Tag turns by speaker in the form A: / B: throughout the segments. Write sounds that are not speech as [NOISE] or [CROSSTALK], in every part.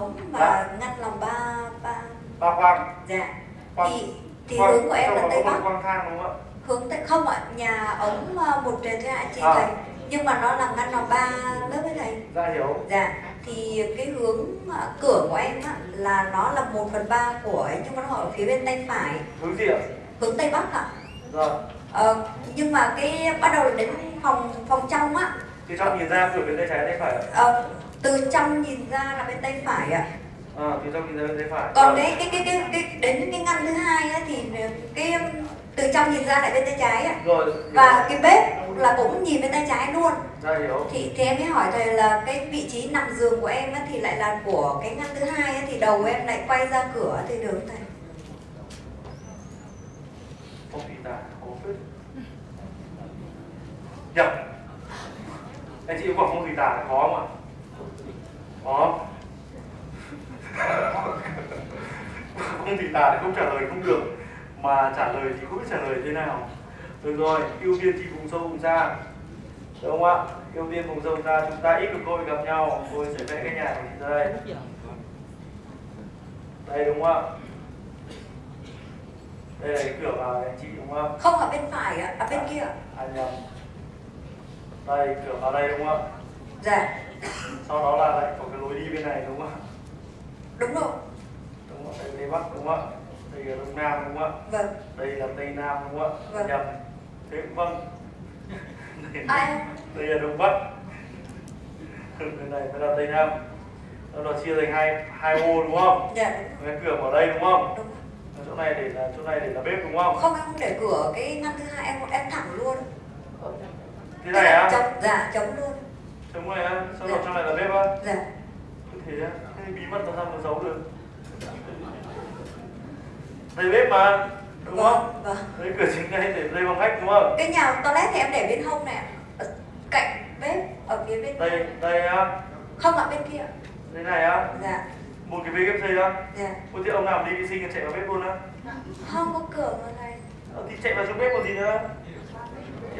A: ống và
B: Dạ.
A: ngăn lòng ba ba.
B: Ba khoang
A: dạ.
B: Khoang
A: thì thì
B: khoang-
A: hướng của em là tây bắc.
B: khoang thang đúng không ạ?
A: Hướng tây không ạ nhà ống à, một trệt thôi ạ chị
B: À.
A: thầy nhưng mà nó là ngăn lòng ba lớp ấy thầy.
B: Dạ hiểu.
A: Dạ. Thì cái hướng à, cửa của em á, là nó là một phần ba của ấy nhưng mà nó ở phía bên tay phải.
B: Hướng gì ạ?
A: Hướng tây bắc ạ.
B: Rồi
A: ờ, nhưng mà cái bắt đầu đến phòng phòng trong á
B: thì trong nhìn ra cửa bên tay trái tay phải ạ.
A: Ờ, từ trong nhìn ra là bên tay phải ạ.
B: À, thì trong nhìn ra bên tay phải.
A: Còn
B: Rồi.
A: cái cái cái cái, cái đến cái ngăn thứ hai á, thì cái um, từ trong nhìn ra lại bên tay trái á
B: rồi hiểu.
A: và cái bếp là cũng nhìn bên tay trái luôn.
B: Dạ hiểu.
A: Thì thì em mới hỏi thầy là cái vị trí nằm giường của em á, thì lại là của cái ngăn thứ hai á, thì đầu em lại quay ra cửa thì được không thầy?
B: Phong thủy tả có phết. Nhập anh chị có bảo phong thủy tả có không ạ? Có phong thủy tả thì không trả lời không được. Mà trả lời thì không biết trả lời thế nào. Được rồi ưu tiên thì vùng sâu vùng xa đúng không ạ? Ưu tiên vùng sâu vùng xa chúng ta ít được cơ hội gặp nhau tôi sẽ vẽ cái nhà của chị ra đây. Đây đúng không ạ? Đây là cái cửa vào này anh chị đúng không
A: không ở bên phải ạ à, bên kia ạ.
B: à nhầm đây cửa vào đây đúng không ạ?
A: Dạ.
B: Sau đó là lại có cái lối đi bên này đúng không ạ?
A: Đúng rồi.
B: Đúng ạ đây tây bắc đúng không ạ? Đây là đông nam đúng không ạ?
A: Vâng.
B: Đây là tây nam đúng không ạ?
A: Vâng.
B: nhầm. Thế vâng. Đây, [LAUGHS] đây là đông bắc. Bên này mới là tây nam. Đó chia thành hai hai ô đúng không?
A: Dạ
B: cái cửa vào đây đúng không?
A: Đúng
B: chỗ này để là chỗ này để là bếp đúng không?
A: Không em không để cửa cái ngăn thứ hai em em thẳng luôn
B: thế này á?
A: Chống dạ chống luôn.
B: Chống này á? Sau đó trong này là bếp á?
A: Dạ.
B: Thế á? Thế bí mật làm sao mà giấu được. Đây bếp mà đúng không?
A: vâng. Vâng
B: đây cửa chính này để dây bằng khách đúng không?
A: Cái nhà toilet thì em để bên hông này ở cạnh bếp ở phía bên
B: đây đây á?
A: Không ạ bên kia.
B: Đây này á?
A: Dạ.
B: Một cái bếp xây á?
A: Dạ.
B: Ôi thế ông nào đi vệ sinh chạy vào bếp luôn á?
A: Không có cửa mà thầy
B: Ờ, thì chạy vào trong bếp còn gì nữa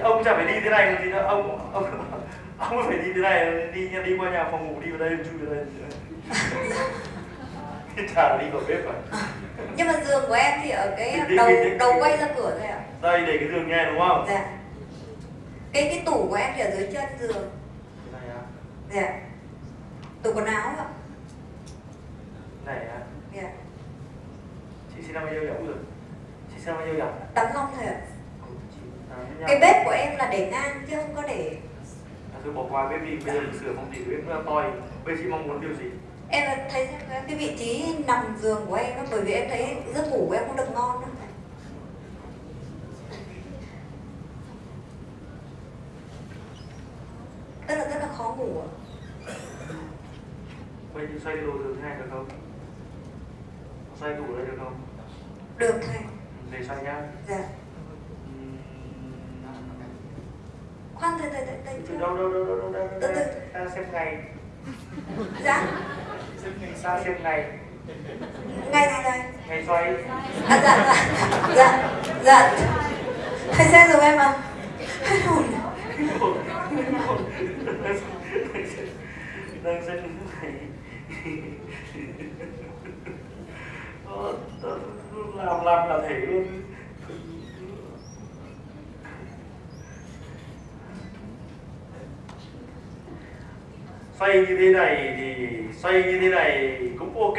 B: ông chả phải đi thế này nữa. Ông ông ông phải đi thế này đi đi qua nhà phòng ngủ đi vào đây chui vào đây. Thì chả đi vào bếp à?
A: Nhưng mà giường của em thì ở cái đầu đầu quay ra cửa thôi ạ.
B: Đây để cái giường nghe đúng không?
A: Dạ. Cái cái tủ của em thì ở dưới chân giường.
B: Cái này á
A: dạ. Tủ quần áo ạ.
B: Này á
A: dạ.
B: Chị sinh năm bao nhiêu nhỉ chị sinh năm bao nhiêu nhỉ
A: tắm long thôi ạ.
B: tám mươi
A: cái bếp của em là để ngang chứ không có để
B: thôi bỏ qua bếp đi bây giờ mình sửa phong thủy bếp nó toi. Bây chị mong muốn điều gì?
A: Em thấy cái vị trí nằm giường của em đó bởi vì em thấy giấc ngủ của em không được ngon đâu tức là rất là khó ngủ ạ.
B: Giờ xoay đồ giường thế này được không? Xoay tủ đây được không?
A: Được thầy
B: để xoay nhá.
A: Dạ khoan thầy thầy thầy
B: từ đâu đâu đâu đâu đâu
A: Từ từ.
B: ta xem ngày
A: dạ
B: ta xem ngày
A: ngay này thầy
B: ngày xoay
A: à dạ dạ dạ dạ thầy xem giùm em à hết hồn
B: đang xem ngày Ờ, làm làm là thể luôn xoay như thế này thì xoay như thế này cũng ok.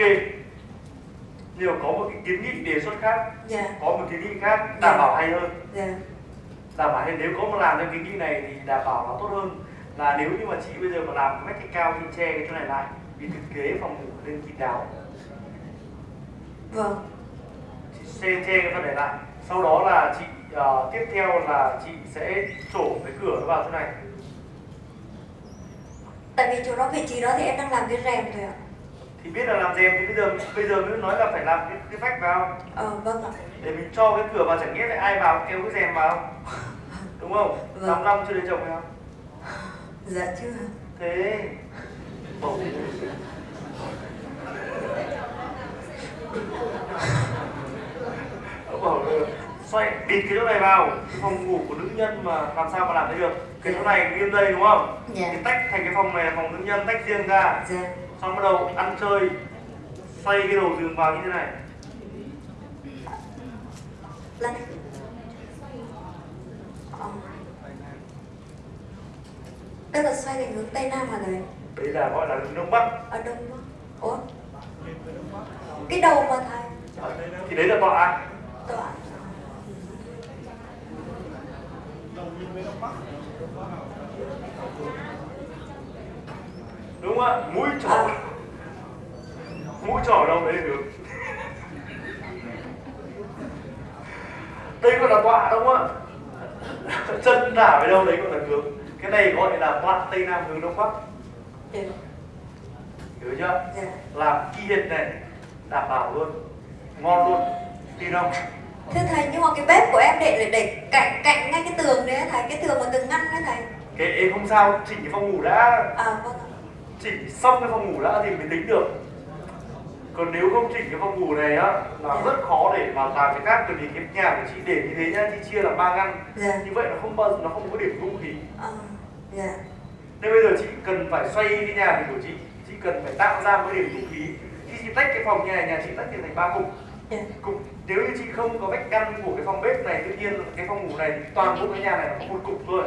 B: Nhưng mà có một cái kiến nghị đề xuất khác
A: dạ.
B: có một kiến nghị khác đảm bảo hay hơn.
A: Dạ.
B: Đảm bảo hay nếu có mà làm theo kiến nghị này thì đảm bảo nó tốt hơn. Là nếu như mà chị bây giờ mà làm cái cao thì che cái chỗ này lại vì thực kế phòng ngủ nên kín đáo.
A: Vâng.
B: Chị che che cái phần này lại. Sau đó là chị ờ, tiếp theo là chị sẽ trổ cái cửa nó vào chỗ này
A: tại vì chỗ đó vị trí đó thì em đang làm cái rèm thôi ạ.
B: Thì biết là làm rèm thì bây giờ bây giờ mới nói là phải làm cái, cái vách vào.
A: Ờ vâng ạ.
B: Để mình cho cái cửa vào chẳng nghĩa lại ai vào kéo cái rèm vào. Đúng không?
A: Vâng.
B: năm năm chưa lấy chồng không
A: dạ chưa
B: thế. Bầu Ông bảo là xoay bịt cái chỗ này vào. Cái phòng ngủ của nữ nhân mà làm sao mà làm thế được? Cái chỗ này nguyên đây đúng không?
A: Dạ.
B: Thì tách thành cái phòng này là phòng nữ nhân tách riêng ra.
A: Dạ.
B: Xong bắt đầu ăn chơi xoay cái đầu giường vào như thế này.
A: Lần Ờ. tức là xoay về hướng tây nam hả thầy
B: đấy là gọi là hướng đông bắc.
A: Ở đông bắc. Ủa? Cái đầu mà thầy.
B: Thì đấy là tọa
A: tọa
B: đúng không ạ? Mũi trỏ mũi trỏ đâu đấy hướng đây gọi là tọa đúng không ạ? Chân đả về đâu đấy gọi là hướng cái này gọi là tọa tây nam hướng đông bắc hiểu chưa?
A: Dạ.
B: Làm hệt này đảm bảo luôn. Ngon luôn. Tin không
A: thưa thầy nhưng mà cái bếp của em để để, để cạnh cạnh ngay cái tường đấy thầy cái tường mà tường ngăn đấy thầy.
B: Cái em không sao chỉnh cái phòng ngủ đã.
A: À vâng
B: chỉnh xong cái phòng ngủ đã thì mới tính được. Còn nếu không chỉnh cái phòng ngủ này á là rất khó để mà làm cái khác bởi vì cái nhà của chị để như thế nhá chị chia làm ba ngăn.
A: Dạ.
B: Như vậy nó không bao nó không có điểm dung khí
A: ờ dạ.
B: Nên bây giờ chị cần phải xoay cái nhà này của chị chị cần phải tạo ra một điểm dung khí khi chị tách cái phòng nhà này nhà chị tách thành ba cục.
A: dạ
B: cục nếu như chị không có vách ngăn của cái phòng bếp này tự nhiên cái phòng ngủ này toàn bộ cái nhà này là một cục thôi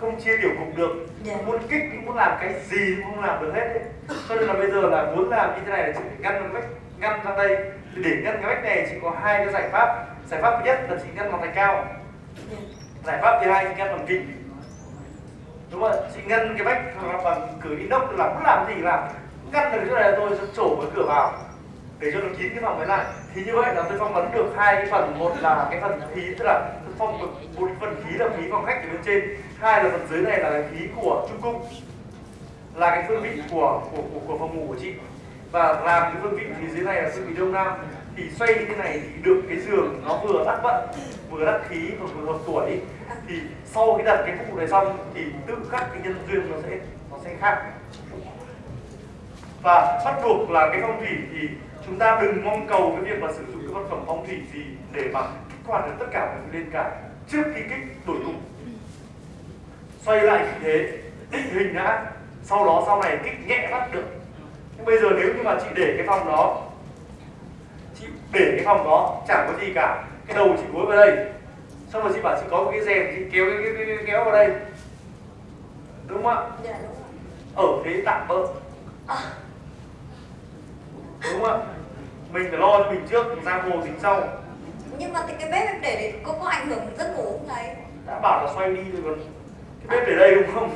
B: không chia tiểu cục được.
A: Dạ.
B: muốn kích muốn làm cái gì cũng không làm được hết ấy. cho nên là bây giờ là muốn làm như thế này là chị phải ngăn vách ngăn ra đây. Để ngăn cái vách này chị có hai cái giải pháp. Giải pháp thứ nhất là chị ngăn bằng thạch cao.
A: Dạ.
B: Giải pháp thứ hai chị ngăn bằng kính. Đúng không chị ngăn cái vách bằng cửa inox là muốn làm gì làm. Ngăn được chỗ này là tôi sẽ trổ cái cửa vào để cho nó kín cái phòng đấy lại. Thì như vậy là tôi phong vấn được hai cái phần. Một là cái phần khí tức là tôi phong được một phần khí là khí phòng khách ở bên trên. Hai là phần dưới này là cái khí của trung cung. Là cái phương vị của của của, của phòng ngủ của chị. Và làm cái phương vị phía dưới này là phương vị đông nam. Thì xoay như thế này thì được cái giường nó vừa đắt vận vừa đắt khí và vừa hợp tuổi. Thì sau khi đặt cái phụ này xong thì tự khắc cái nhân duyên nó sẽ nó sẽ khác. Và bắt buộc là cái phong thủy thì chúng ta đừng mong cầu cái việc là sử dụng cái vật phẩm phong thủy gì để mà kích hoạt được tất cả thứ lên cả. Trước khi kích đổi dụng xoay lại khí thế định hình đã. Sau đó sau này kích nhẹ bắt được. Nhưng bây giờ nếu như mà chị để cái phòng đó chị để cái phòng đó chẳng có gì cả. Cái đầu chị gối vào đây. Xong rồi chị bảo chị có một cái rèm chị kéo cái, cái, cái, cái kéo vào đây. Đúng không ạ?
A: Dạ đúng rồi.
B: Ở thế tạm bỡ.
A: À,
B: đúng không ạ? Mình phải lo cho mình trước giang hồ tính sau.
A: Nhưng mà thì cái bếp em để để có có ảnh hưởng giấc ngủ không thầy?
B: Đã bảo là xoay đi rồi còn cái bếp để đây đúng không?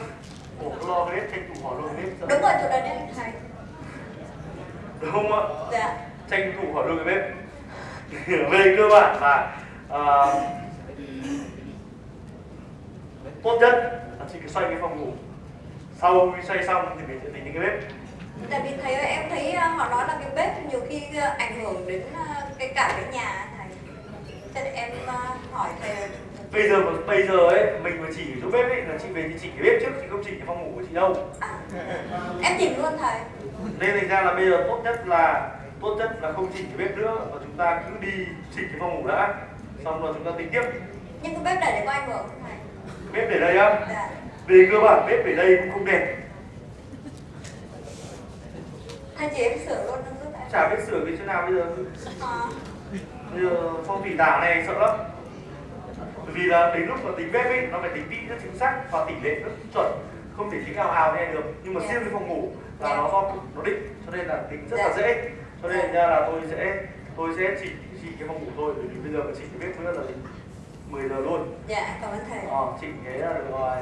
B: Ủa có lo cái bếp tranh thủ hỏi luôn cái bếp
A: đúng rồi chỗ đấy đấy thầy.
B: Đúng không ạ?
A: Dạ.
B: Tranh thủ hỏi luôn cái bếp. [LAUGHS] Về cơ bản là à, tốt nhất là chị cứ xoay cái phòng ngủ. Sau khi xoay xong thì mình sẽ tính đến cái bếp
A: tại vì thầy ơi em thấy ờ, họ nói là cái bếp nhiều khi ờ, ảnh hưởng đến ờ, cái cả cái nhà thầy cho nên em hỏi thầy
B: bây giờ bây giờ ấy mình mà chỉ chỗ bếp ấy là chị về chị chỉnh cái bếp trước chị không chỉnh cái phòng ngủ của chị đâu.
A: À, em chỉnh luôn thầy.
B: Nên thành ra là bây giờ tốt nhất là tốt nhất là không chỉnh cái bếp nữa và chúng ta cứ đi chỉnh cái phòng ngủ đã. Xong rồi chúng ta tính tiếp.
A: Nhưng cái bếp để để có ảnh hưởng không thầy?
B: Bếp để đây á?
A: Dạ.
B: Về cơ bản bếp để đây cũng không đẹp
A: thầy chỉ em sửa luôn không giúp em
B: chả biết sửa cái chỗ nào bây giờ.
A: À,
B: bây giờ phong thủy tảo này sợ lắm. Bởi vì là đến lúc mà tính bếp ấy nó phải tính vị rất chính xác và tỷ lệ rất chuẩn. Không thể tính ào ào như này được. Nhưng mà
A: Dạ.
B: riêng cái phòng ngủ là
A: Dạ.
B: nó do nó định cho nên là tính rất là
A: Dạ.
B: dễ. Cho nên ra là tôi sẽ tôi sẽ chỉ chỉ cái phòng ngủ thôi bởi vì bây giờ mà chỉnh cái bếp nữa là 10 giờ luôn.
A: Dạ cảm ơn thầy.
B: Ờ, chỉnh cái là được rồi